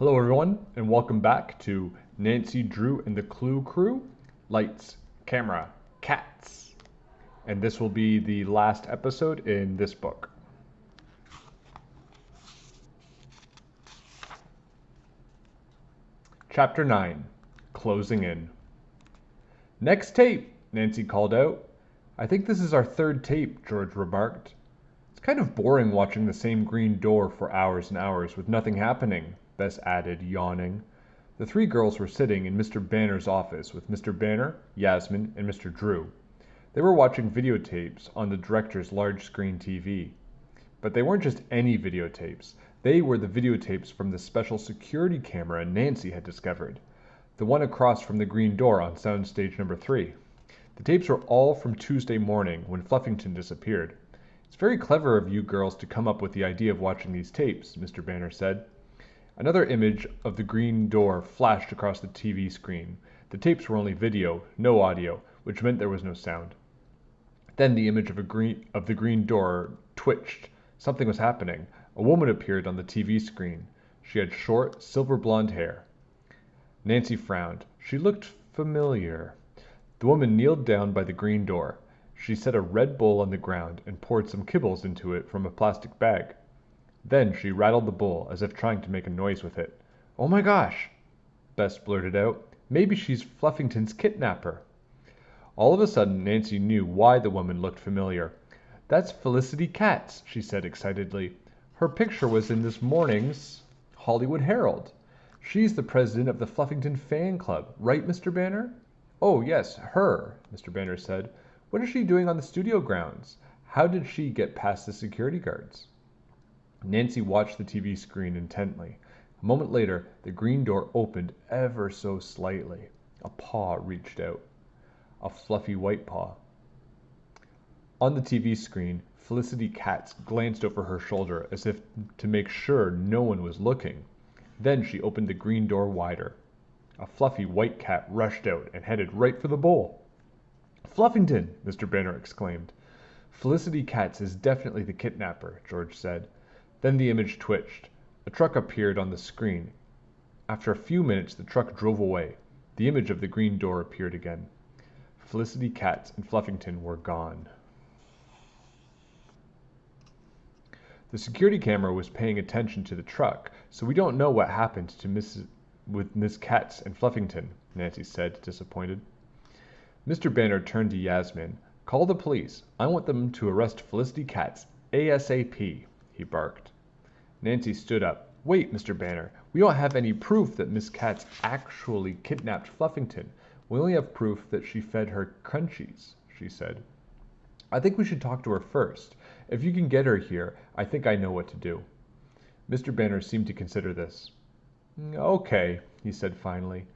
Hello, everyone, and welcome back to Nancy Drew and the Clue Crew Lights, Camera, Cats. And this will be the last episode in this book. Chapter 9 Closing In. Next tape, Nancy called out. I think this is our third tape, George remarked. It's kind of boring watching the same green door for hours and hours with nothing happening, Bess added, yawning. The three girls were sitting in Mr. Banner's office with Mr. Banner, Yasmin, and Mr. Drew. They were watching videotapes on the director's large screen TV. But they weren't just any videotapes. They were the videotapes from the special security camera Nancy had discovered. The one across from the green door on sound stage number three. The tapes were all from Tuesday morning when Fluffington disappeared. It's very clever of you girls to come up with the idea of watching these tapes, Mr. Banner said. Another image of the green door flashed across the TV screen. The tapes were only video, no audio, which meant there was no sound. Then the image of, a green, of the green door twitched. Something was happening. A woman appeared on the TV screen. She had short, silver blonde hair. Nancy frowned. She looked familiar. The woman kneeled down by the green door. She set a red bowl on the ground and poured some kibbles into it from a plastic bag. Then she rattled the bowl as if trying to make a noise with it. "Oh my gosh!" Bess blurted out. "Maybe she's Fluffington's kidnapper." All of a sudden Nancy knew why the woman looked familiar. "That's Felicity Katz," she said excitedly. "Her picture was in this morning's Hollywood Herald. She's the president of the Fluffington Fan Club, right, Mr. Banner?" "Oh, yes, her," Mr. Banner said. "What is she doing on the studio grounds? How did she get past the security guards?" Nancy watched the TV screen intently. A moment later the green door opened ever so slightly. A paw reached out. A fluffy white paw. On the TV screen Felicity Katz glanced over her shoulder as if to make sure no one was looking. Then she opened the green door wider. A fluffy white cat rushed out and headed right for the bowl. "Fluffington!" Mr. Banner exclaimed. "Felicity Katz is definitely the kidnapper," George said. Then the image twitched. A truck appeared on the screen. After a few minutes the truck drove away. The image of the green door appeared again. Felicity Katz and Fluffington were gone. The security camera was paying attention to the truck, so we don't know what happened to Miss with Miss Katz and Fluffington, Nancy said, disappointed. Mr. Banner turned to Yasmin. Call the police. I want them to arrest Felicity Katz ASAP, he barked. Nancy stood up. Wait, Mr. Banner. We don't have any proof that Miss Katz actually kidnapped Fluffington. We only have proof that she fed her crunchies, she said. I think we should talk to her first. If you can get her here, I think I know what to do. Mr. Banner seemed to consider this. Okay, he said finally.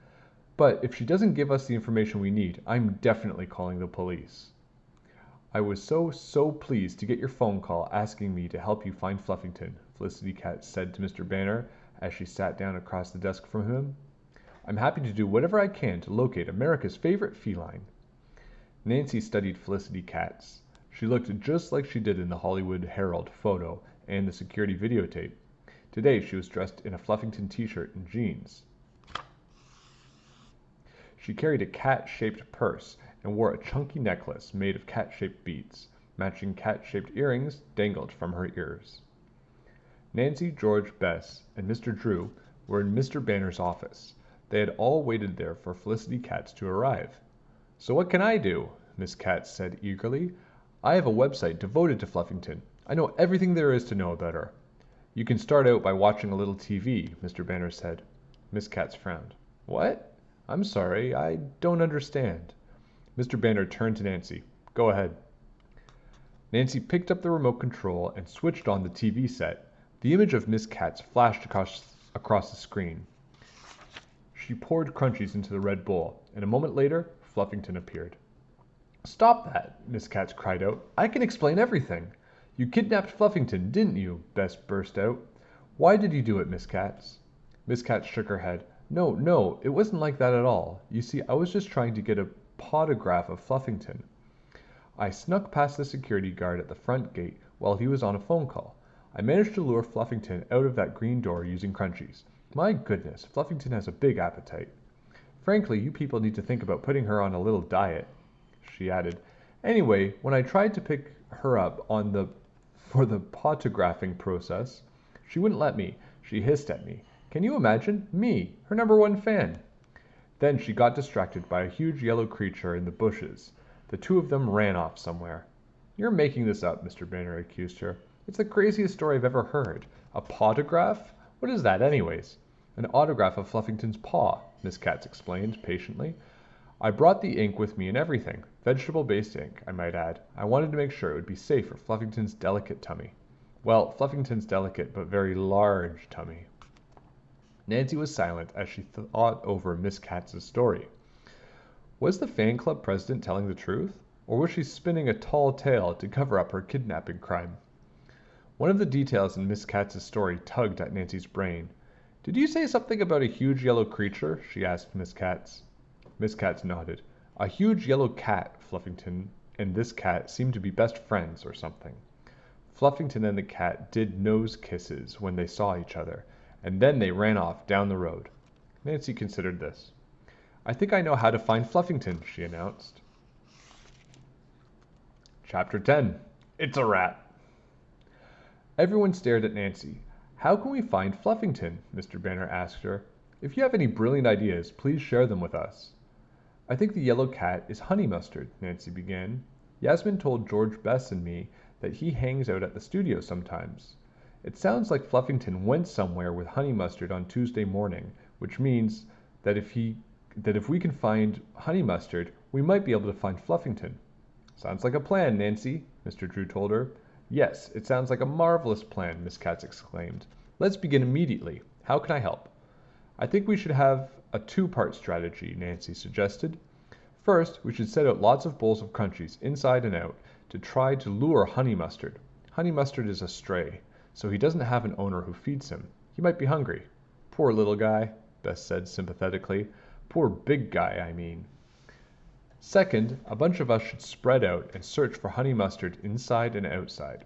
But if she doesn't give us the information we need, I'm definitely calling the police. I was so, so pleased to get your phone call asking me to help you find Fluffington, Felicity Katz said to Mr. Banner as she sat down across the desk from him. I'm happy to do whatever I can to locate America's favorite feline. Nancy studied Felicity Katz. She looked just like she did in the Hollywood Herald photo and the security videotape. Today she was dressed in a Fluffington t-shirt and jeans. She carried a cat-shaped purse and wore a chunky necklace made of cat-shaped beads. Matching cat-shaped earrings dangled from her ears. Nancy, George, Bess, and Mr. Drew were in Mr. Banner's office. They had all waited there for Felicity Katz to arrive. So what can I do? Miss Katz said eagerly. I have a website devoted to Fluffington. I know everything there is to know about her. You can start out by watching a little TV, Mr. Banner said. Miss Katz frowned. What? I'm sorry, I don't understand. Mr. Banner turned to Nancy. Go ahead. Nancy picked up the remote control and switched on the TV set. The image of Miss Katz flashed across, the screen. She poured crunchies into the red bowl, and a moment later Fluffington appeared. Stop that! Miss Katz cried out. I can explain everything. You kidnapped Fluffington, didn't you? Bess burst out. Why did you do it, Miss Katz? Miss Katz shook her head. No, no, it wasn't like that at all. You see, I was just trying to get a pawtograph of Fluffington. I snuck past the security guard at the front gate while he was on a phone call. I managed to lure Fluffington out of that green door using crunchies. My goodness, Fluffington has a big appetite. Frankly, you people need to think about putting her on a little diet, she added. Anyway, when I tried to pick her up on the for the pawtographing process, she wouldn't let me. She hissed at me. Can you imagine? Me, her number one fan. Then she got distracted by a huge yellow creature in the bushes. The two of them ran off somewhere. You're making this up, Mr. Banner accused her. It's the craziest story I've ever heard. A pawtograph? What is that, anyways? An autograph of Fluffington's paw, Miss Katz explained patiently. I brought the ink with me and everything. Vegetable based ink, I might add. I wanted to make sure it would be safe for Fluffington's delicate tummy. Well, Fluffington's delicate but very large tummy. Nancy was silent as she thought over Miss Katz's story. Was the fan club president telling the truth? Or was she spinning a tall tale to cover up her kidnapping crime? One of the details in Miss Katz's story tugged at Nancy's brain. Did you say something about a huge yellow creature? she asked Miss Katz. Miss Katz nodded. A huge yellow cat, Fluffington and this cat seemed to be best friends or something. Fluffington and the cat did nose kisses when they saw each other, and then they ran off down the road. Nancy considered this. I think I know how to find Fluffington, she announced. Chapter 10 It's a Rat. Everyone stared at Nancy. How can we find Fluffington? Mr. Banner asked her. If you have any brilliant ideas, please share them with us. I think the yellow cat is Honey Mustard, Nancy began. Yasmin told George Bess and me that he hangs out at the studio sometimes. It sounds like Fluffington went somewhere with Honey Mustard on Tuesday morning, which means that if he that if we can find Honey Mustard, we might be able to find Fluffington. Sounds like a plan, Nancy, Mr. Drew told her. Yes, it sounds like a marvelous plan, Miss Katz exclaimed. Let's begin immediately. How can I help? I think we should have a two-part strategy, Nancy suggested. First, we should set out lots of bowls of crunchies, inside and out, to try to lure Honey Mustard. Honey Mustard is a stray, so he doesn't have an owner who feeds him. He might be hungry. Poor little guy, Bess said sympathetically. Poor big guy, I mean. Second, a bunch of us should spread out and search for Honey Mustard inside and outside.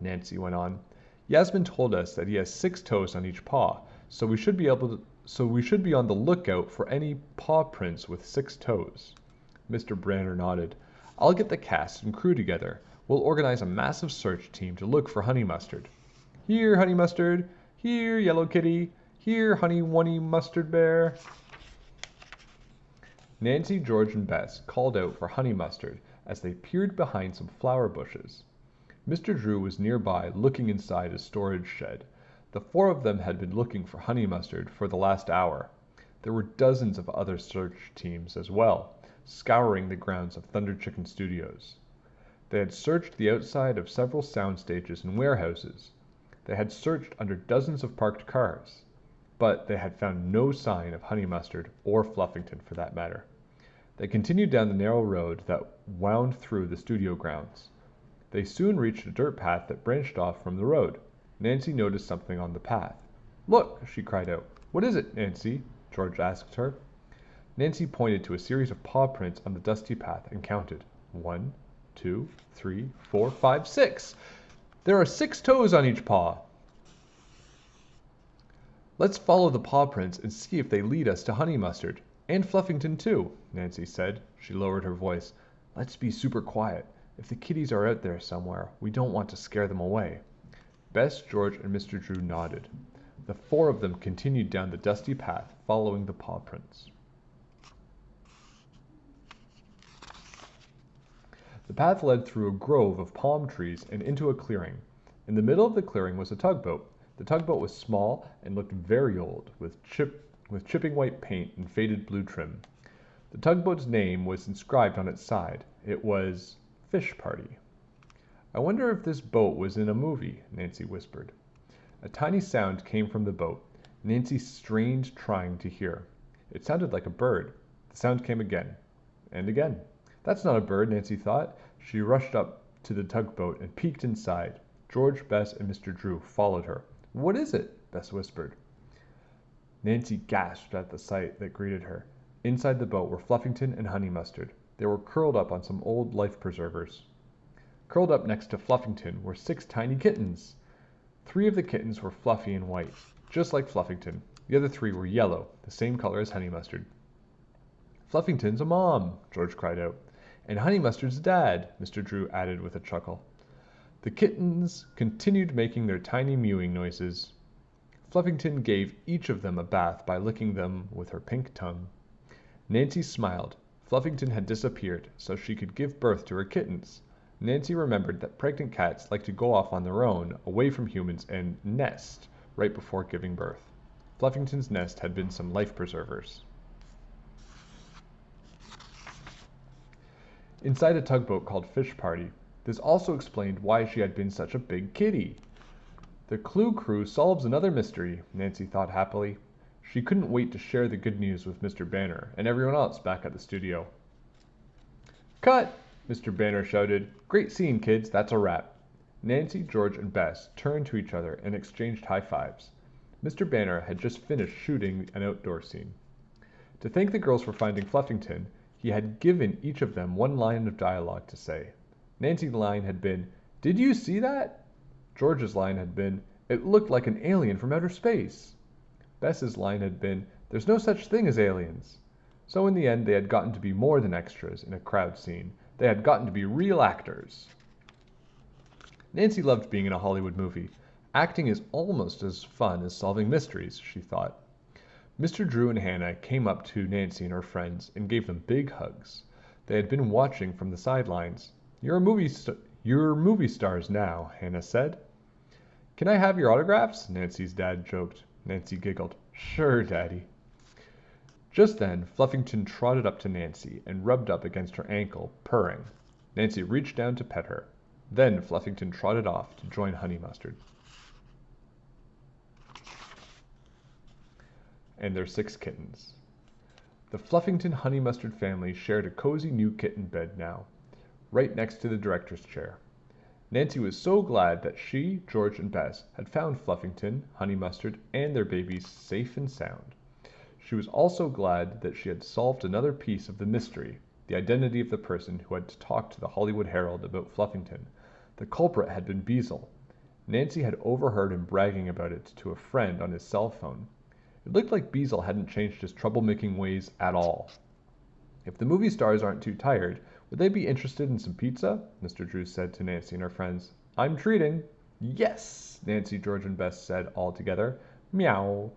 Nancy went on. Yasmin told us that he has six toes on each paw, so we should be able to so we should be on the lookout for any paw prints with six toes. Mr. Banner nodded. I'll get the cast and crew together. We'll organize a massive search team to look for Honey Mustard. Here, Honey Mustard. Here, Yellow Kitty. Here, Honey Wunny Mustard Bear. Nancy, George, and Bess called out for Honey Mustard as they peered behind some flower bushes. Mr. Drew was nearby looking inside a storage shed. The four of them had been looking for Honey Mustard for the last hour. There were dozens of other search teams as well, scouring the grounds of Thunder Chicken Studios. They had searched the outside of several sound stages and warehouses. They had searched under dozens of parked cars. But they had found no sign of Honey Mustard or Fluffington for that matter. They continued down the narrow road that wound through the studio grounds. They soon reached a dirt path that branched off from the road. Nancy noticed something on the path. Look, she cried out. What is it, Nancy? George asked her. Nancy pointed to a series of paw prints on the dusty path and counted. One, two, three, four, five, six. There are six toes on each paw. Let's follow the paw prints and see if they lead us to Honey Mustard. And Fluffington, too, Nancy said. She lowered her voice. Let's be super quiet. If the kitties are out there somewhere, we don't want to scare them away. Bess, George, and Mr. Drew nodded. The four of them continued down the dusty path, following the paw prints. The path led through a grove of palm trees and into a clearing. In the middle of the clearing was a tugboat. The tugboat was small and looked very old, with chip with chipping white paint and faded blue trim. The tugboat's name was inscribed on its side. It was Fish Party. I wonder if this boat was in a movie, Nancy whispered. A tiny sound came from the boat. Nancy strained trying to hear. It sounded like a bird. The sound came again. And again. That's not a bird, Nancy thought. She rushed up to the tugboat and peeked inside. George, Bess, and Mr. Drew followed her. What is it? Bess whispered. Nancy gasped at the sight that greeted her. Inside the boat were Fluffington and Honey Mustard. They were curled up on some old life preservers. Curled up next to Fluffington were six tiny kittens. Three of the kittens were fluffy and white. just like Fluffington. The other three were yellow, the same color as Honey Mustard. Fluffington's a mom, George cried out. And Honey Mustard's dad, Mr. Drew added with a chuckle. The kittens continued making their tiny mewing noises. Fluffington gave each of them a bath by licking them with her pink tongue. Nancy smiled. Fluffington had disappeared so she could give birth to her kittens. Nancy remembered that pregnant cats like to go off on their own, away from humans, and nest right before giving birth. Fluffington's nest had been some life preservers. Inside a tugboat called Fish Party, this also explained why she had been such a big kitty. The Clue Crew solves another mystery, Nancy thought happily. She couldn't wait to share the good news with Mr. Banner and everyone else back at the studio. Cut! Mr. Banner shouted. Great scene, kids. That's a wrap. Nancy, George, and Bess turned to each other and exchanged high fives. Mr. Banner had just finished shooting an outdoor scene. To thank the girls for finding Fluffington, he had given each of them one line of dialogue to say. Nancy's line had been, Did you see that? George's line had been, It looked like an alien from outer space. Bess's line had been, There's no such thing as aliens. So in the end, they had gotten to be more than extras in a crowd scene. They had gotten to be real actors. Nancy loved being in a Hollywood movie. Acting is almost as fun as solving mysteries, she thought. Mr. Drew and Hannah came up to Nancy and her friends and gave them big hugs. They had been watching from the sidelines. You're a movie st- you're movie stars now, Hannah said. Can I have your autographs? Nancy's dad joked. Nancy giggled. Sure, Daddy. Just then, Fluffington trotted up to Nancy and rubbed up against her ankle, purring. Nancy reached down to pet her. Then Fluffington trotted off to join Honey Mustard. And their six kittens. The Fluffington Honey Mustard family shared a cozy new kitten bed now, right next to the director's chair. Nancy was so glad that she, George, and Bess had found Fluffington, Honey Mustard, and their babies safe and sound. She was also glad that she had solved another piece of the mystery, the identity of the person who had talked to the Hollywood Herald about Fluffington. The culprit had been Beezle. Nancy had overheard him bragging about it to a friend on his cell phone. It looked like Beezle hadn't changed his troublemaking ways at all. If the movie stars aren't too tired, would they be interested in some pizza? Mr. Drew said to Nancy and her friends. I'm treating. Yes, Nancy, George, and Bess said all together. Meow,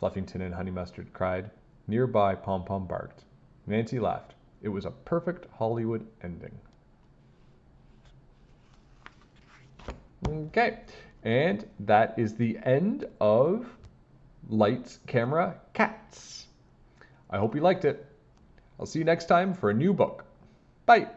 Fluffington and Honey Mustard cried. Nearby, Pom Pom barked. Nancy laughed. It was a perfect Hollywood ending. Okay, and that is the end of lights, camera, cats. I hope you liked it. I'll see you next time for a new book. Bye.